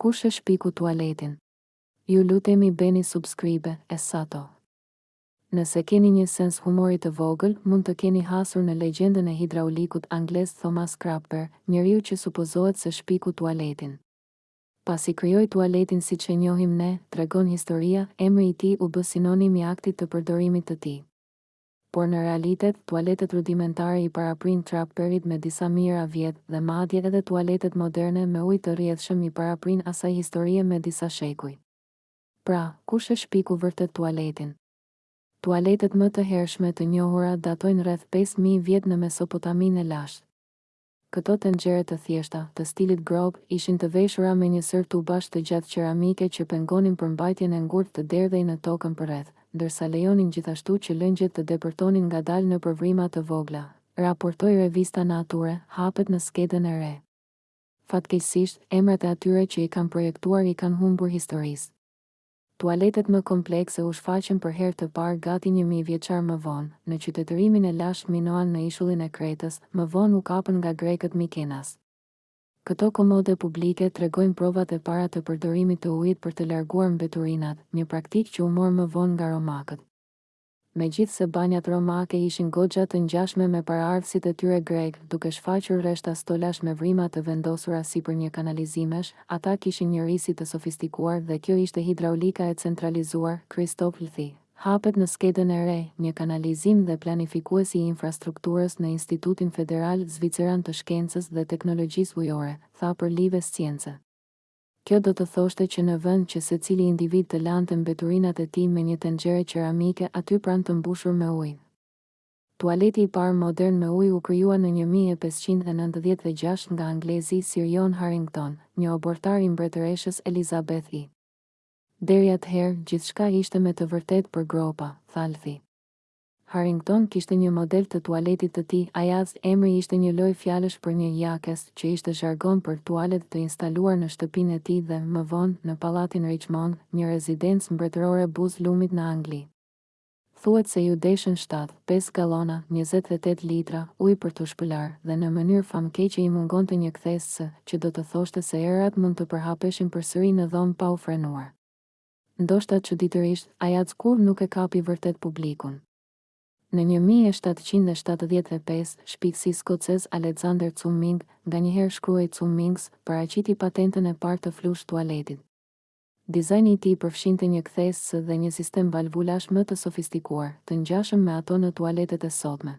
Kush e shpiku tualetin? Ju lutemi bëni subscribe e sato. Nëse keni një sens humori të vogël, mund të keni hasur në legjendën e hidraulikut anglez Thomas Crapper, njeriu që supozohet se shpiku tualetin. Pasi krijoi tualetin siç e njohim ne, tregon historia, emri i tij u bë sinonim i aktit të përdorimit të tij. Por në realitet, tualetet rudimentare i paraprinë Crapperit me disa mijëra vjet dhe madje edhe tualetet moderne me ujë të rrjedhshëm i paraprinë asaj historie me disa shekuj. Pra, kush e shpiku vërtet tualetin? Tualetet më të hershme të njohura datojnë rreth pesë mijë vjet në Mesopotaminë e lashtë. Këto tenxhere të thjeshta, të stilit gropë, ishin të veshura me një sërë tubash të gjatë qeramike që pengonin përmbajtjen e ngurtë të derdhej në tokën përreth, ndërsa lejonin gjithashtu që lëngjet të depërtonin ngadalë nëpër vrima të vogla, raportoi revista Nature, hapet në skedën e re. Fatkeqësisht, emrat e atyre që i kanë projektuar i kanë humbur historisë. Tualetet më komplekse u shfaqën për herë të parë gati një mijë vjeçar më vonë, në qytetërimin e lashtë Minoan në ishullin e Kretës, më vonë u kapën nga grekët mikenas. Këto komode publike tregojnë provat e para të përdorimit të ujit për të larguar mbeturinat, një praktikë që u mor më vonë nga romakët. Megjithëse banjat romake ishin goxha të ngjashme me paraardhësit e tyre grekë, duke shfaqur rreshta stolash me vrima të vendosura sipër një kanalizimesh, ata kishin një risi të sofistikuar dhe kjo ishte hidraulika e centralizuar, Christoph Lüthi, hapet në skedën e re, një kanalizim dhe planifikues i infrastrukturës në Institutin Federal Zviceran të Shkencës dhe Teknologjisë Ujore, tha për Live Science. Kjo do të thoshte që në vend që secili individ të lante mbeturinat e tij me një tenxhere qeramike aty pranë të mbushur me ujë. Tualeti i parë modern me ujë u krijua në një mijë e pesëqind e nëntëdhjetë dhe gjashtë nga anglezi Sir John Harington, një oborrtar i Mbretëreshës Elizabeth I. Deri atëherë, gjithçka ishte me të vërtetë për gropa, tha Lüthi. Harrington kishte një model të tualetit të tij, Ajax, emri ishte një lojë fjalësh për një jakes, që ishte zhargon për tualet të instaluar në shtëpinë e tij dhe, më vonë, në pallatin Richmond, një rezidencë mbretërore buzë lumit në Angli. Thuhet se iu deshën shtatë, pesë galona, njëzet e tetë litra, ujë për t'u shpëlarë, dhe në mënyrë famëkeqe i mungonte një kthesë S, që do të thoshte se erat mund të përhapeshin përsëri në dhomë pa u frenuar. Ndoshta çuditërisht, Ajax kurrë nuk e kapi vërtet publikun. Në një mijë e shtatëqind e shtatëdhjetë e pesë, shpikësi skocez Alexander Cumming, nganjëherë shkruhej Cummings, paraqiti patentën e parë të flush tualetit. Dizajni i tij përfshinte një kthesë S dhe një sistem valvulash më të sofistikuar, të ngjashëm me ato në tualetet e sotme.